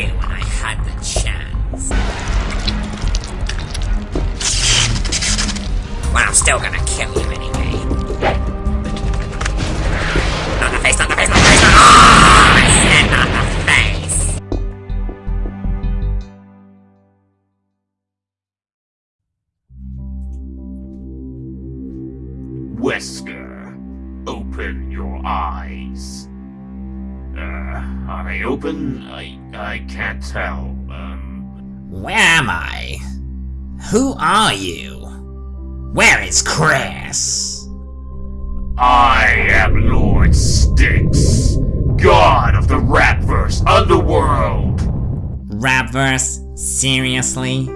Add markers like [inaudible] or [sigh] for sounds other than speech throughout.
you when I had the chance. Well, I'm still gonna kill you anyway. Not the face, not the face, not the face, not Oh, I said not the face! Wesker, open your eyes. Uh, are they open? I I can't tell. Um, Where am I? Who are you? Where is Chris? I am Lord Styx, God of the Rapverse Underworld. Rapverse? Seriously?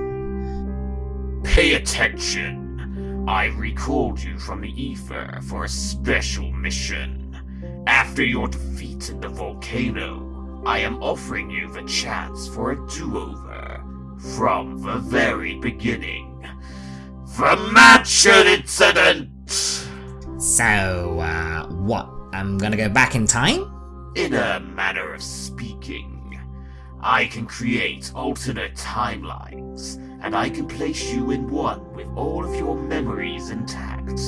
Pay attention. I recalled you from the ether for a special mission. After your defeat in the volcano, I am offering you the chance for a do-over from the very beginning. The mansion incident! So, uh, what? I'm gonna go back in time? In a manner of speaking, I can create alternate timelines, and I can place you in one with all of your memories intact.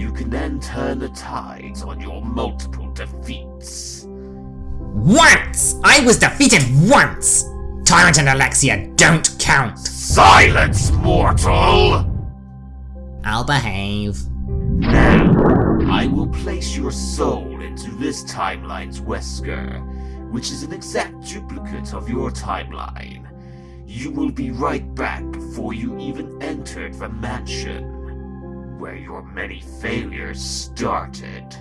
You can then turn the tides on your multiple defeats. Once! I was defeated once! Tyrant and Alexia don't count! Silence, mortal! I'll behave. Now, I will place your soul into this timeline's Wesker, which is an exact duplicate of your timeline. You will be right back before you even entered the mansion, where your many failures started.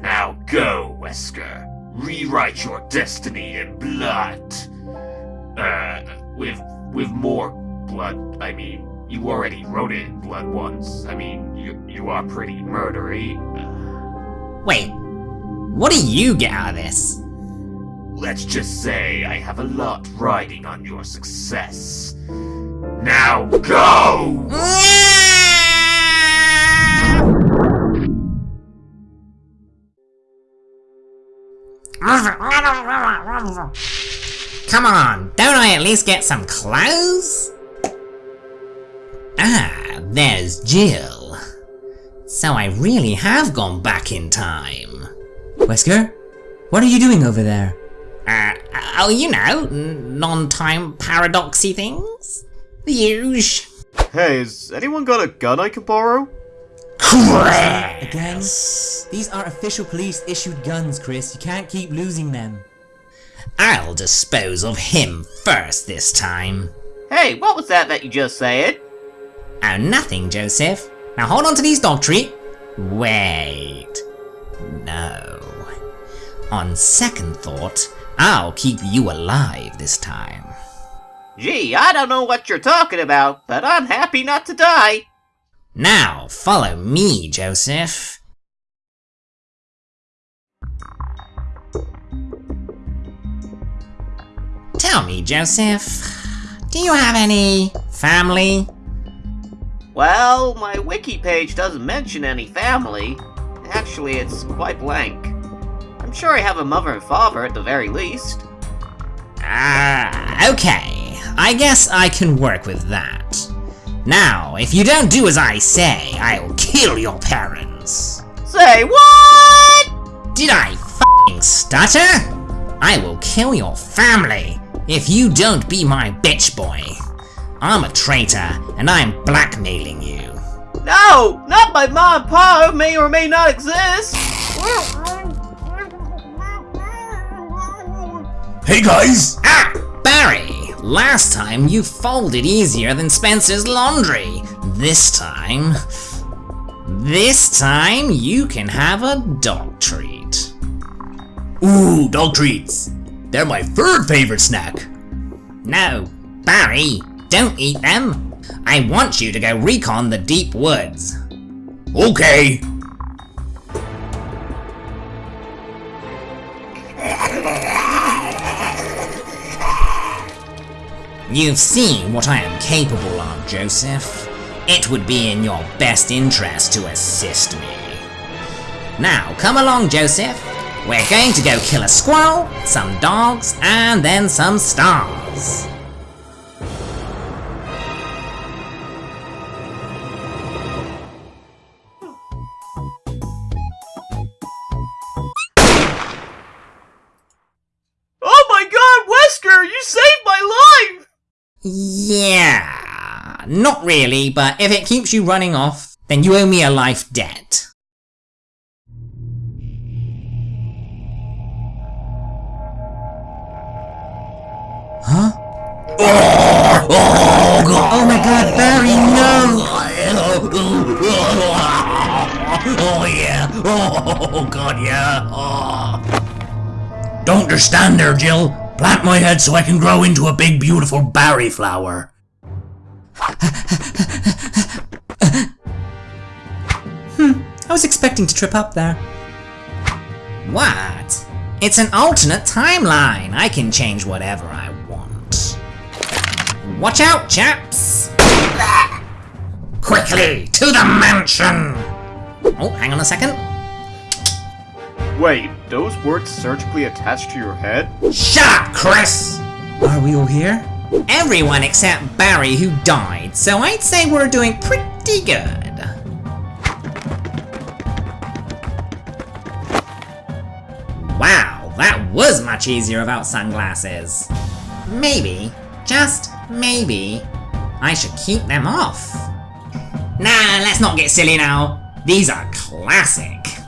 Now go, Wesker. Rewrite your destiny in blood. Uh, with with more blood. I mean, you already wrote it in blood once. I mean, you you are pretty murdery. Uh, Wait, what do you get out of this? let's just say I have a lot riding on your success. Now go! Come on, don't I at least get some clothes? Ah, there's Jill. So I really have gone back in time. Wesker? What are you doing over there? Uh, oh, you know, non-time paradoxy things? The usual. Hey, has anyone got a gun I can borrow? Again? These are official police issued guns, Chris. You can't keep losing them. I'll dispose of him first this time. Hey, what was that that you just said? Oh, nothing, Joseph. Now hold on to these dog treat. Wait. No. On second thought, I'll keep you alive this time. Gee, I don't know what you're talking about, but I'm happy not to die. Now, follow me, Joseph. Tell me, Joseph, do you have any family? Well, my wiki page doesn't mention any family. Actually, it's quite blank. I'm sure I have a mother and father at the very least. Ah, okay. I guess I can work with that. Now, if you don't do as I say, I'll kill your parents. Say what? Did I f***ing stutter? I will kill your family if you don't be my bitch boy. I'm a traitor, and I'm blackmailing you. No, not my mom and pa who may or may not exist. [laughs] Hey guys! Ah! Barry! Last time you folded easier than Spencer's laundry. This time... This time you can have a dog treat. Ooh, dog treats! They're my third favorite snack! No, Barry, don't eat them. I want you to go recon the deep woods. Okay! You've seen what I am capable of, Joseph. It would be in your best interest to assist me. Now, come along, Joseph. We're going to go kill a squirrel, some dogs, and then some stars. Yeah, not really, but if it keeps you running off, then you owe me a life debt. Huh? Oh my god, Barry, no! Oh yeah! Oh god, yeah! Oh. Don't just stand there, Jill. Plant my head so I can grow into a big, beautiful berry flower. Hmm, I was expecting to trip up there. What? It's an alternate timeline. I can change whatever I want. Watch out, chaps! Quickly, to the mansion! Oh, hang on a second. Wait, those words surgically attached to your head? Shut up, Chris! Are we all here? Everyone except Barry who died, so I'd say we're doing pretty good. Wow, that was much easier without sunglasses. Maybe, just maybe, I should keep them off. Nah, let's not get silly now. These are classic.